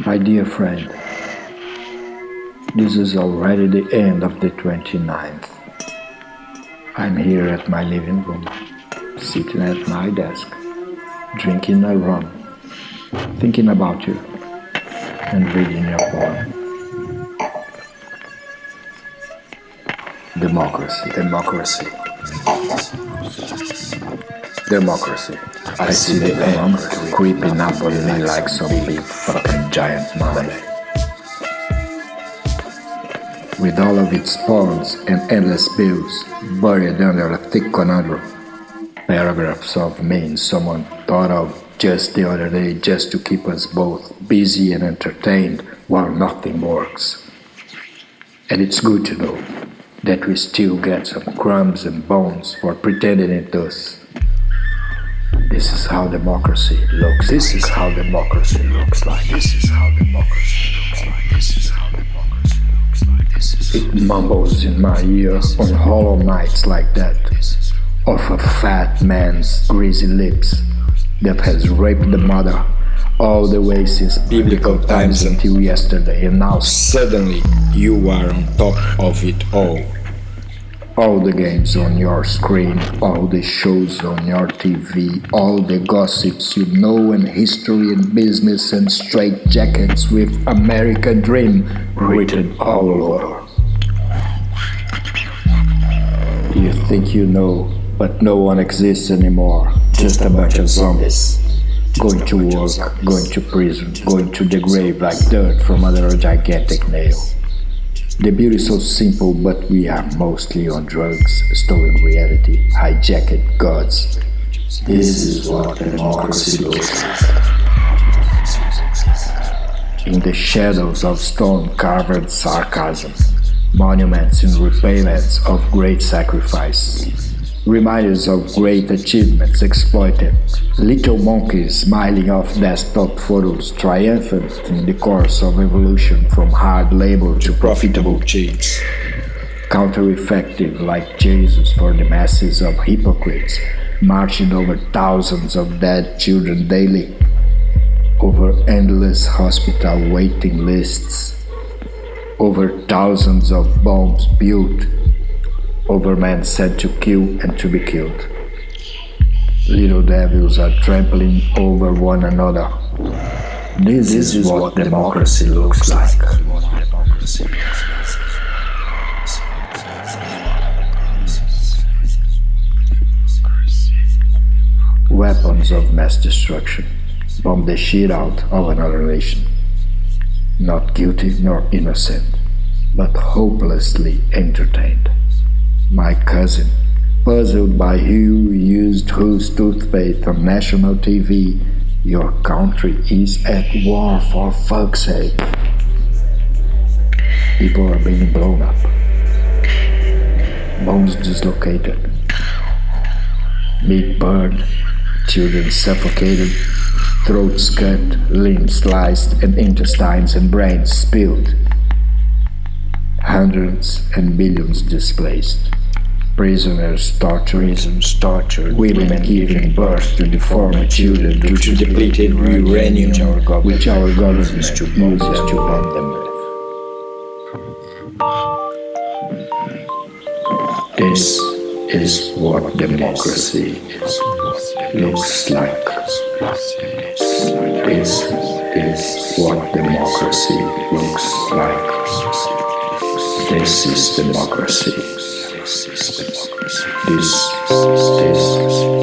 My dear friend, this is already the end of the 29th. I'm here at my living room, sitting at my desk, drinking a rum, thinking about you, and reading your poem. Democracy, democracy, democracy. I see the end creeping up on me like some big fucking giant mummy. With all of its pawns and endless bills buried under a thick conundrum. Paragraphs of names someone thought of just the other day just to keep us both busy and entertained while nothing works. And it's good to know that we still get some crumbs and bones for pretending it does. This is how democracy looks. This is how democracy looks like. This is how democracy looks like. This is how democracy looks like. This is it mumbles in my ear on hollow nights like that, of a fat man's greasy lips that has raped the mother all the way since biblical times until yesterday, and now suddenly you are on top of it all all the games on your screen, all the shows on your TV, all the gossips you know and history and business and straight jackets with American Dream written all over. You think you know, but no one exists anymore, just a bunch of zombies. Going to work, going to prison, going to the grave like dirt from under a gigantic nail. The beauty is so simple, but we are mostly on drugs, stolen reality, hijacked gods. This is what democracy looks like. In the shadows of stone-carved sarcasm, monuments and repayments of great sacrifice, reminders of great achievements exploited, little monkeys smiling off desktop photos, triumphant in the course of evolution from hard labor to profitable cheats. Counter-effective like Jesus for the masses of hypocrites, marching over thousands of dead children daily, over endless hospital waiting lists, over thousands of bombs built over men sent to kill and to be killed. Little devils are trampling over one another. This, this is, what, what democracy, democracy looks like. Weapons of mass destruction bomb the shit out of another nation. Not guilty nor innocent, but hopelessly entertained my cousin, puzzled by who used whose toothpaste on national TV. Your country is at war for fuck's sake. People are being blown up. Bones dislocated. Meat burned. Children suffocated. Throats cut. Limbs sliced. And intestines and brains spilled. Hundreds and millions displaced prisoners tortured, prisons tortured, women giving birth to deformed children due to depleted uranium which our government uses to bomb them. This is what democracy looks like. This is what democracy looks like. This is democracy. This is democracy. This is democracy.